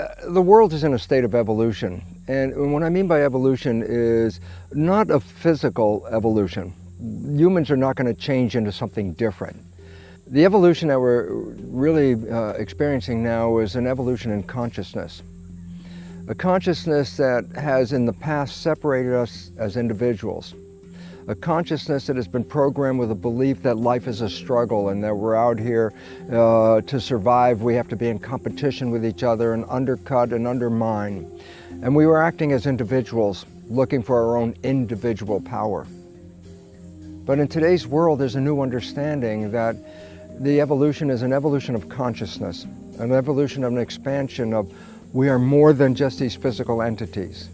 Uh, the world is in a state of evolution. And what I mean by evolution is not a physical evolution. Humans are not going to change into something different. The evolution that we're really uh, experiencing now is an evolution in consciousness. A consciousness that has in the past separated us as individuals a consciousness that has been programmed with a belief that life is a struggle and that we're out here uh, to survive. We have to be in competition with each other and undercut and undermine. And we were acting as individuals, looking for our own individual power. But in today's world, there's a new understanding that the evolution is an evolution of consciousness, an evolution of an expansion of we are more than just these physical entities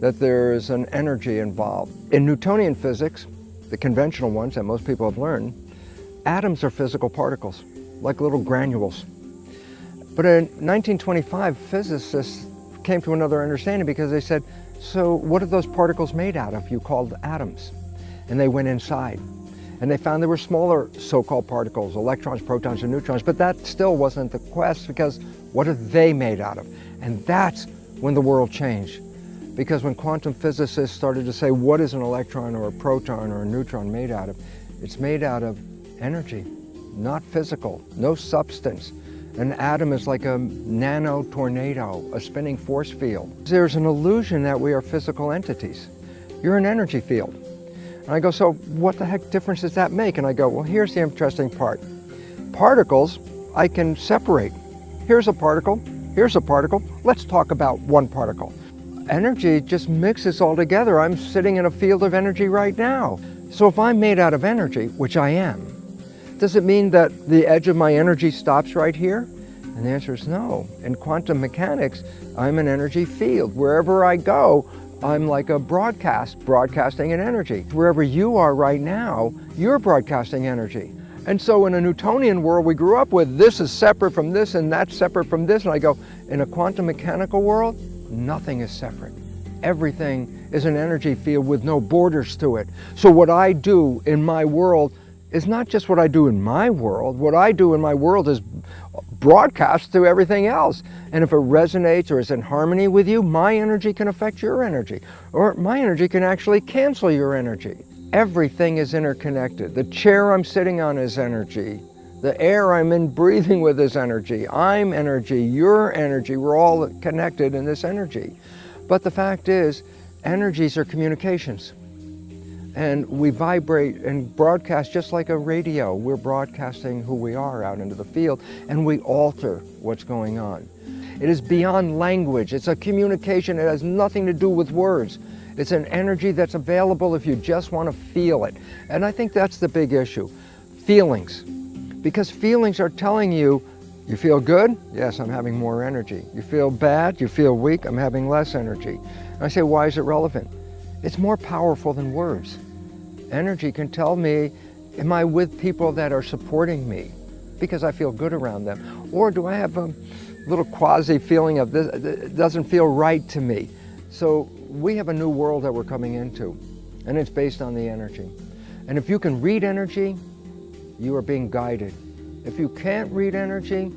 that there is an energy involved. In Newtonian physics, the conventional ones that most people have learned, atoms are physical particles, like little granules. But in 1925, physicists came to another understanding because they said, so what are those particles made out of you called atoms? And they went inside. And they found there were smaller so-called particles, electrons, protons, and neutrons, but that still wasn't the quest because what are they made out of? And that's when the world changed. Because when quantum physicists started to say, what is an electron or a proton or a neutron made out of? It's made out of energy, not physical, no substance. An atom is like a nano tornado, a spinning force field. There's an illusion that we are physical entities. You're an energy field. And I go, so what the heck difference does that make? And I go, well, here's the interesting part. Particles, I can separate. Here's a particle, here's a particle. Let's talk about one particle energy just mixes all together. I'm sitting in a field of energy right now. So if I'm made out of energy, which I am, does it mean that the edge of my energy stops right here? And the answer is no. In quantum mechanics, I'm an energy field. Wherever I go, I'm like a broadcast, broadcasting an energy. Wherever you are right now, you're broadcasting energy. And so in a Newtonian world we grew up with, this is separate from this and that's separate from this. And I go, in a quantum mechanical world, Nothing is separate. Everything is an energy field with no borders to it. So what I do in my world is not just what I do in my world. What I do in my world is broadcast to everything else. And if it resonates or is in harmony with you, my energy can affect your energy. Or my energy can actually cancel your energy. Everything is interconnected. The chair I'm sitting on is energy. The air I'm in breathing with is energy. I'm energy, you're energy. We're all connected in this energy. But the fact is, energies are communications. And we vibrate and broadcast just like a radio. We're broadcasting who we are out into the field and we alter what's going on. It is beyond language. It's a communication. It has nothing to do with words. It's an energy that's available if you just want to feel it. And I think that's the big issue. Feelings. Because feelings are telling you, you feel good? Yes, I'm having more energy. You feel bad? You feel weak? I'm having less energy. And I say, why is it relevant? It's more powerful than words. Energy can tell me, am I with people that are supporting me because I feel good around them? Or do I have a little quasi feeling of this, it doesn't feel right to me? So we have a new world that we're coming into and it's based on the energy. And if you can read energy, you are being guided. If you can't read energy,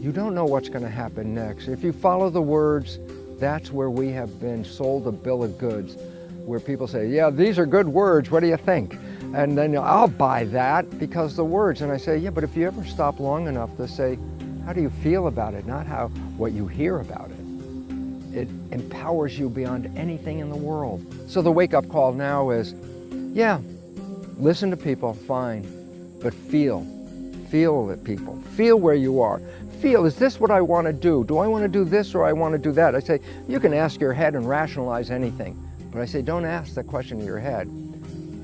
you don't know what's going to happen next. If you follow the words, that's where we have been sold a bill of goods, where people say, yeah, these are good words, what do you think? And then I'll buy that because the words. And I say, yeah, but if you ever stop long enough to say, how do you feel about it, not how what you hear about it. It empowers you beyond anything in the world. So the wake-up call now is, yeah, listen to people, fine, but feel. Feel it, people. Feel where you are. Feel, is this what I want to do? Do I want to do this or I want to do that? I say, you can ask your head and rationalize anything. But I say, don't ask the question of your head.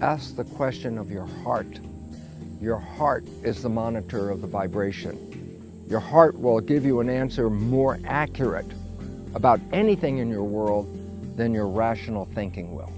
Ask the question of your heart. Your heart is the monitor of the vibration. Your heart will give you an answer more accurate about anything in your world than your rational thinking will.